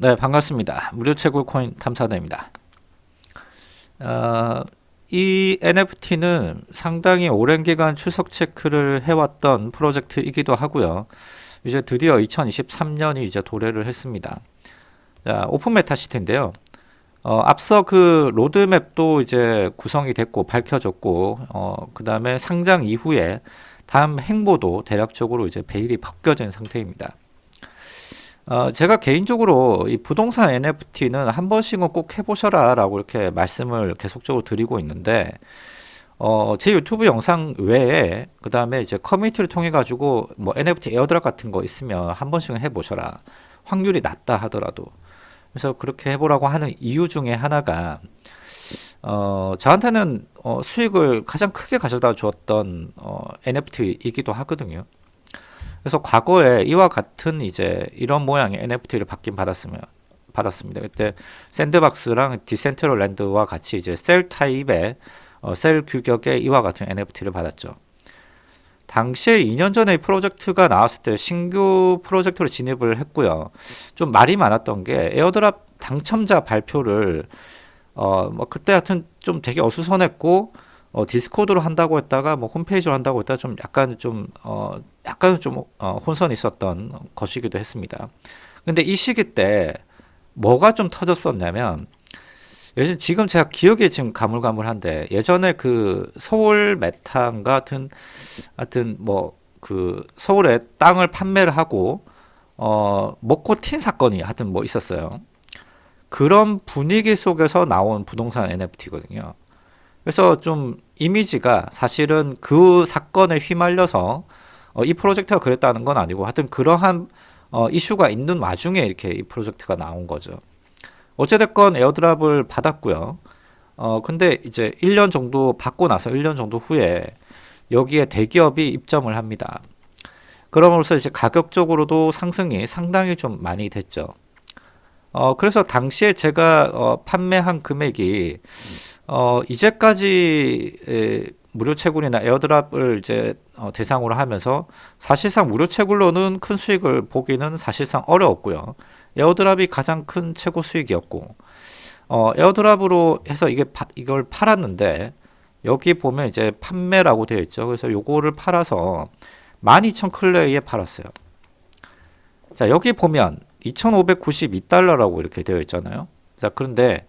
네 반갑습니다. 무료 채굴 코인 탐사대입니다. 어, 이 NFT는 상당히 오랜 기간 출석 체크를 해왔던 프로젝트이기도 하고요. 이제 드디어 2023년이 이제 도래를 했습니다. 자, Open Meta City인데요. 어, 앞서 그 로드맵도 이제 구성이 됐고 밝혀졌고 어, 그 다음에 상장 이후에 다음 행보도 대략적으로 이제 베일이 벗겨진 상태입니다 어, 제가 개인적으로 이 부동산 NFT는 한 번씩은 꼭 해보셔라 라고 이렇게 말씀을 계속적으로 드리고 있는데 어, 제 유튜브 영상 외에 그 다음에 이제 커뮤니티를 통해 가지고 뭐 NFT 에어드랍 같은 거 있으면 한 번씩은 해보셔라. 확률이 낮다 하더라도. 그래서 그렇게 해보라고 하는 이유 중에 하나가 어, 저한테는 어, 수익을 가장 크게 가져다 주었던 어, NFT이기도 하거든요 그래서 과거에 이와 같은 이제 이런 모양의 NFT를 받긴 받았으면 받았습니다. 그때 샌드박스랑 디센트럴랜드와 같이 이제 셀 타입의 어, 셀 규격의 이와 같은 NFT를 받았죠. 당시에 2년 전에 이 프로젝트가 나왔을 때 신규 프로젝트로 진입을 했고요. 좀 말이 많았던 게 airdrop 당첨자 발표를 어 뭐 그때 하여튼 좀 되게 어수선했고 어, 디스코드로 한다고 했다가 뭐 홈페이지로 한다고 했다가 좀 약간 좀 어, 약간 좀 어, 혼선이 있었던 것이기도 했습니다. 근데 이 시기 때 뭐가 좀 터졌었냐면 예전 지금 제가 기억이 지금 가물가물한데 예전에 그 서울 메탄 같은 하여튼 뭐 그 서울에 땅을 판매를 하고 어 먹고 튄 사건이 하여튼 뭐 있었어요. 그런 분위기 속에서 나온 부동산 NFT거든요. 그래서 좀 이미지가 사실은 그 사건에 휘말려서 어, 이 프로젝트가 그랬다는 건 아니고 하여튼 그러한 어, 이슈가 있는 와중에 이렇게 이 프로젝트가 나온 거죠. 어찌됐건 에어드랍을 받았고요. 어, 근데 이제 1년 정도 받고 나서 1년 정도 후에 여기에 대기업이 입점을 합니다. 그럼으로써 이제 가격적으로도 상승이 상당히 좀 많이 됐죠. 어, 그래서 당시에 제가 어, 판매한 금액이 어, 이제까지 에, 무료 채굴이나 airdrop을 이제 어, 대상으로 하면서 사실상 무료 채굴로는 큰 수익을 보기는 사실상 어려웠고요. airdrop이 가장 큰 최고 수익이었고 어, airdrop으로 해서 이게 파, 이걸 팔았는데 여기 보면 이제 판매라고 되어 있죠. 그래서 요거를 팔아서 12,000 클레이에 팔았어요. 자 여기 보면 2,592달러라고 이렇게 되어 있잖아요. 자 그런데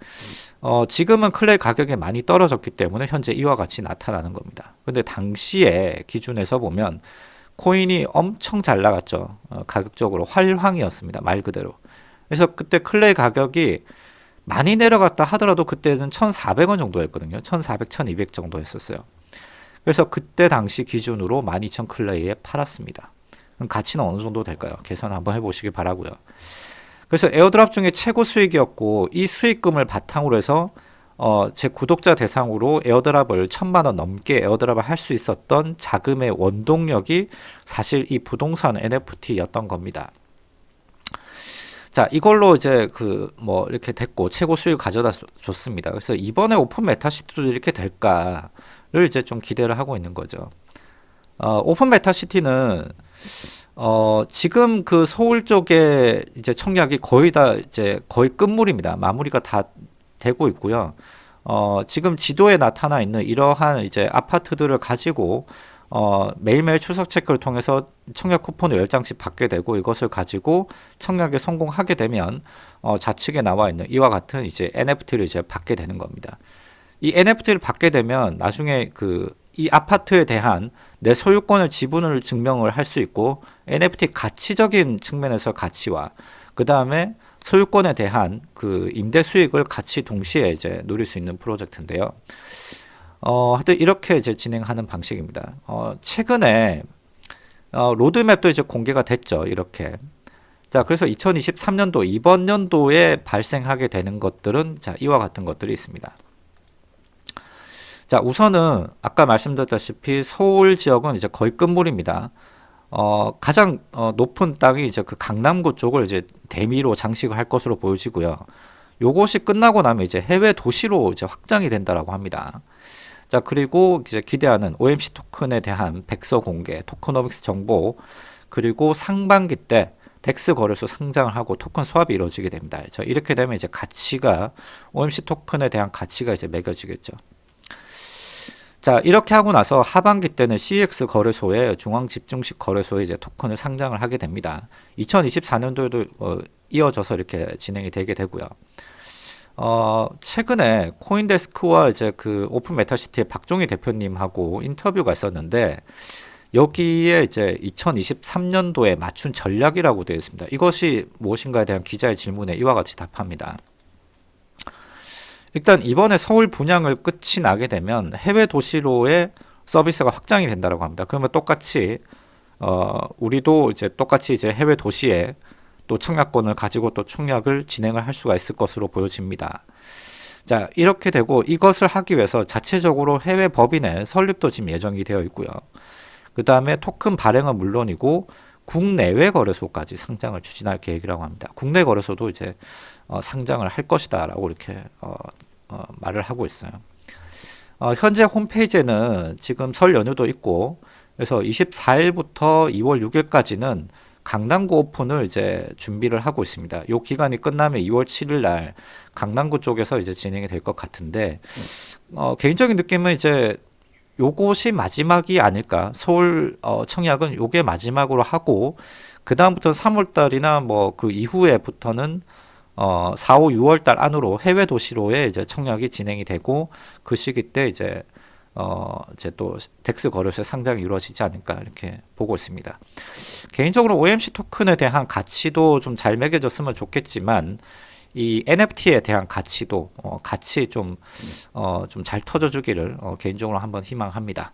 어, 지금은 클레이 가격이 많이 떨어졌기 때문에 현재 이와 같이 나타나는 겁니다. 근데 당시에 기준에서 보면 코인이 엄청 잘 나갔죠. 어, 가격적으로 활황이었습니다. 말 그대로. 그래서 그때 클레이 가격이 많이 내려갔다 하더라도 그때는 1,400원 정도였거든요. 1,400, 1,200 정도 했었어요. 그래서 그때 당시 기준으로 12,000 클레이에 팔았습니다. 그럼 가치는 어느 정도 될까요? 계산 한번 해보시기 바라고요. 그래서 airdrop 중에 최고 수익이었고 이 수익금을 바탕으로 해서 어, 제 구독자 대상으로 airdrop을 천만 원 넘게 airdrop을 할 수 있었던 자금의 원동력이 사실 이 부동산 NFT였던 겁니다. 자 이걸로 이제 그 뭐 이렇게 됐고 최고 수익 가져다 줬습니다. 그래서 이번에 오픈 메타시티도 이렇게 될까를 이제 좀 기대를 하고 있는 거죠. 어, 오픈 메타시티는 어, 지금 그 서울 쪽에 이제 청약이 거의 다 이제 거의 끝물입니다. 마무리가 다 되고 있고요. 어, 지금 지도에 나타나 있는 이러한 이제 아파트들을 가지고 어, 매일매일 출석 체크를 통해서 청약 쿠폰을 10장씩 받게 되고 이것을 가지고 청약에 성공하게 되면 어, 좌측에 나와 있는 이와 같은 이제 NFT를 이제 받게 되는 겁니다. 이 NFT를 받게 되면 나중에 그 이 아파트에 대한 내 소유권을 지분을 증명을 할 수 있고 NFT 가치적인 측면에서 가치와 그 다음에 소유권에 대한 그 임대 수익을 같이 동시에 이제 누릴 수 있는 프로젝트인데요. 어, 하여튼 이렇게 이제 진행하는 방식입니다. 어, 최근에 어, 로드맵도 이제 공개가 됐죠. 이렇게. 자, 그래서 2023년도 이번 연도에 발생하게 되는 것들은 자, 이와 같은 것들이 있습니다. 자 우선은 아까 말씀드렸다시피 서울 지역은 이제 거의 끝물입니다. 어, 가장 어, 높은 땅이 이제 그 강남구 쪽을 이제 대미로 장식을 할 것으로 보여지고요. 요것이 끝나고 나면 이제 해외 도시로 이제 확장이 된다라고 합니다. 자 그리고 이제 기대하는 OMC 토큰에 대한 백서 공개, tokenomics 정보 그리고 상반기 때 DEX 거래소 상장을 하고 토큰 swap이 이루어지게 됩니다. 자, 이렇게 되면 이제 가치가 OMC 토큰에 대한 가치가 이제 매겨지겠죠. 자 이렇게 하고 나서 하반기 때는 CEX 거래소에 중앙 집중식 거래소에 이제 토큰을 상장을 하게 됩니다. 2024년도에도 어, 이어져서 이렇게 진행이 되게 되고요. 어, 최근에 코인데스크와 이제 그 오픈 메타시티의 박종희 대표님하고 인터뷰가 있었는데 여기에 이제 2023년도에 맞춘 전략이라고 되어 있습니다. 이것이 무엇인가에 대한 기자의 질문에 이와 같이 답합니다. 일단 이번에 서울 분양을 끝이 나게 되면 해외 도시로의 서비스가 확장이 된다고 합니다. 그러면 똑같이 어, 우리도 이제 똑같이 이제 해외 도시에 또 청약권을 가지고 또 청약을 진행을 할 수가 있을 것으로 보여집니다. 자 이렇게 되고 이것을 하기 위해서 자체적으로 해외 법인의 설립도 지금 예정이 되어 있고요. 그 다음에 토큰 발행은 물론이고 국내외 거래소까지 상장을 추진할 계획이라고 합니다. 국내 거래소도 이제 어, 상장을 할 것이다 라고 이렇게 어, 어, 말을 하고 있어요. 어, 현재 홈페이지에는 지금 설 연휴도 있고 그래서 24일부터 2월 6일까지는 강남구 오픈을 이제 준비를 하고 있습니다. 요 기간이 끝나면 2월 7일 날 강남구 쪽에서 이제 진행이 될 것 같은데 어, 개인적인 느낌은 이제 요것이 마지막이 아닐까. 서울 어, 청약은 요게 마지막으로 하고 그 다음부터 3월 달이나 뭐 그 이후에부터는 어, 4, 5, 6월 달 안으로 해외 도시로에 이제 청약이 진행이 되고 그 시기 때 이제 어, 이제 또 DEX 거래소에 상장이 이루어지지 않을까 이렇게 보고 있습니다. 개인적으로 OMC 토큰에 대한 가치도 좀 잘 매겨졌으면 좋겠지만 이 NFT에 대한 가치도 어, 같이 좀 어, 좀잘 터져주기를 어, 개인적으로 한번 희망합니다.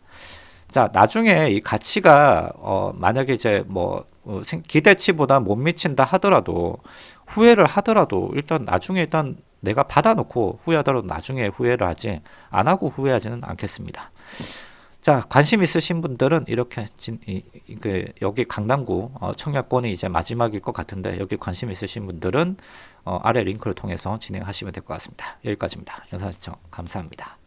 자 나중에 이 가치가 어, 만약에 이제 뭐 어, 기대치보다 못 미친다 하더라도 후회를 하더라도 일단 나중에 일단 내가 받아놓고 후회하더라도 나중에 후회를 하지 안 하고 후회하지는 않겠습니다. 자 관심 있으신 분들은 이렇게 진, 이, 그 여기 강남구 어, 청약권이 이제 마지막일 것 같은데 여기 관심 있으신 분들은 어, 아래 링크를 통해서 진행하시면 될 것 같습니다. 여기까지입니다. 영상 시청 감사합니다.